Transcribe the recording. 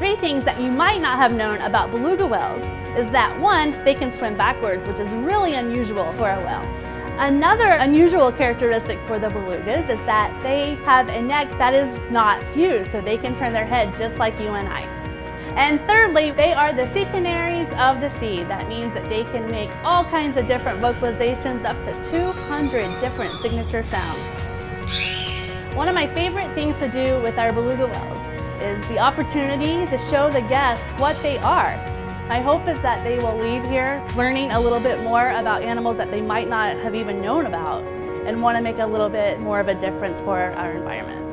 Three things that you might not have known about beluga whales is that one, they can swim backwards, which is really unusual for a whale. Another unusual characteristic for the belugas is that they have a neck that is not fused, so they can turn their head just like you and I. And thirdly, they are the sea canaries of the sea. That means that they can make all kinds of different vocalizations, up to 200 different signature sounds. One of my favorite things to do with our beluga whales the opportunity to show the guests what they are. My hope is that they will leave here learning a little bit more about animals that they might not have even known about and want to make a little bit more of a difference for our environment.